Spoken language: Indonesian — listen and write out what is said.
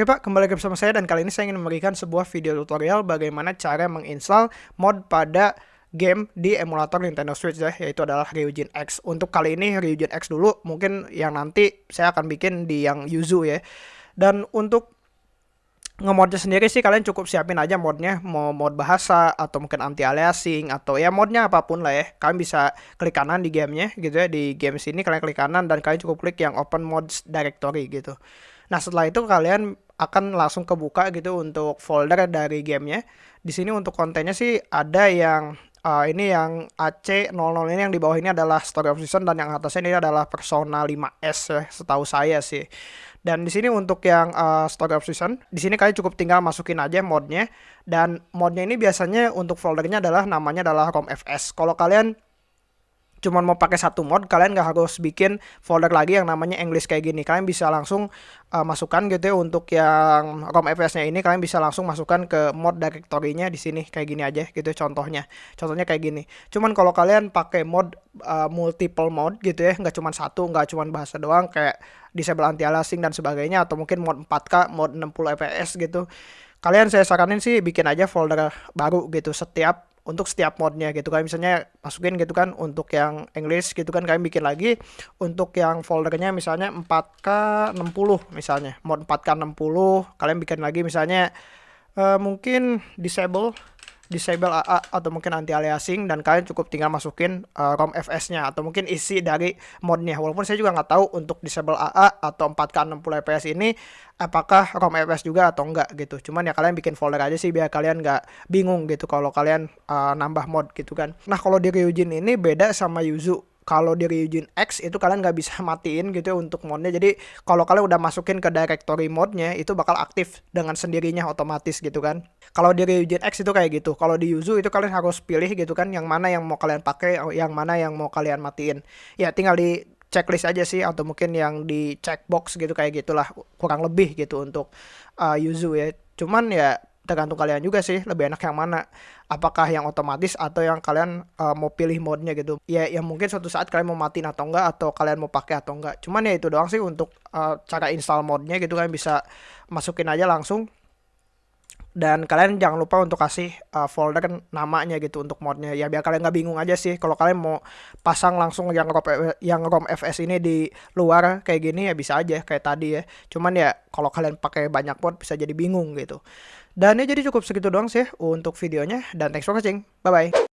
Oke Pak, kembali lagi bersama saya dan kali ini saya ingin memberikan sebuah video tutorial bagaimana cara menginstal mod pada game di emulator Nintendo Switch ya, yaitu adalah Ryujin X. Untuk kali ini Ryujin X dulu, mungkin yang nanti saya akan bikin di yang Yuzu ya. Dan untuk ngemodnya sendiri sih kalian cukup siapin aja modnya mau mod bahasa atau mungkin anti aliasing atau ya modnya apa pun lah ya kalian bisa klik kanan di gamenya gitu ya di game sini kalian klik kanan dan kalian cukup klik yang open mods directory gitu Nah, setelah itu kalian akan langsung kebuka gitu untuk folder dari gamenya. Di sini untuk kontennya sih ada yang uh, ini yang AC00 ini yang di bawah ini adalah Story of Season dan yang atasnya ini adalah Persona 5S ya, setahu saya sih. Dan di sini untuk yang uh, Story of Season, di sini kalian cukup tinggal masukin aja modnya dan modnya ini biasanya untuk foldernya adalah namanya adalah ROMFS. Kalau kalian cuman mau pakai satu mod kalian nggak harus bikin folder lagi yang namanya English kayak gini. Kalian bisa langsung uh, masukkan gitu ya untuk yang ROM FS-nya ini kalian bisa langsung masukkan ke mod directory-nya di sini kayak gini aja gitu contohnya. Contohnya kayak gini. Cuman kalau kalian pakai mod uh, multiple mod gitu ya nggak cuma satu nggak cuma bahasa doang kayak disable anti aliasing dan sebagainya atau mungkin mod 4K mod 60 fps gitu kalian saya saranin sih bikin aja folder baru gitu setiap untuk setiap modnya gitu. Kan misalnya masukin gitu kan untuk yang English gitu kan kalian bikin lagi untuk yang foldernya misalnya 4K 60 misalnya. Mod 4K 60 kalian bikin lagi misalnya uh, mungkin disable disable AA atau mungkin anti aliasing dan kalian cukup tinggal masukin uh, ROM FS-nya atau mungkin isi dari modnya. Walaupun saya juga nggak tahu untuk disable AA atau 4K 60 fps ini apakah ROM FS juga atau enggak gitu. Cuman ya kalian bikin folder aja sih biar kalian nggak bingung gitu kalau kalian uh, nambah mod gitu kan. Nah kalau di Ryujin ini beda sama Yuzu kalau di Ryujin X itu kalian nggak bisa matiin gitu ya untuk modnya. Jadi kalau kalian udah masukin ke directory modnya itu bakal aktif dengan sendirinya otomatis gitu kan. Kalau di Ryujin X itu kayak gitu. Kalau di Yuzu itu kalian harus pilih gitu kan yang mana yang mau kalian pakai yang mana yang mau kalian matiin. Ya tinggal di checklist aja sih atau mungkin yang di checkbox gitu kayak gitulah kurang lebih gitu untuk uh, Yuzu ya. Cuman ya tergantung kalian juga sih lebih enak yang mana. Apakah yang otomatis atau yang kalian uh, mau pilih modnya gitu. Ya yang mungkin suatu saat kalian mau matiin atau enggak atau kalian mau pakai atau enggak. Cuman ya itu doang sih untuk uh, cara install modnya gitu kalian bisa masukin aja langsung. Dan kalian jangan lupa untuk kasih uh, folder namanya gitu untuk modnya ya biar kalian nggak bingung aja sih. Kalau kalian mau pasang langsung yang rom yang rom fs ini di luar kayak gini ya bisa aja kayak tadi ya. Cuman ya kalau kalian pakai banyak mod bisa jadi bingung gitu dan ya jadi cukup segitu doang sih untuk videonya. Dan thanks for watching. Bye bye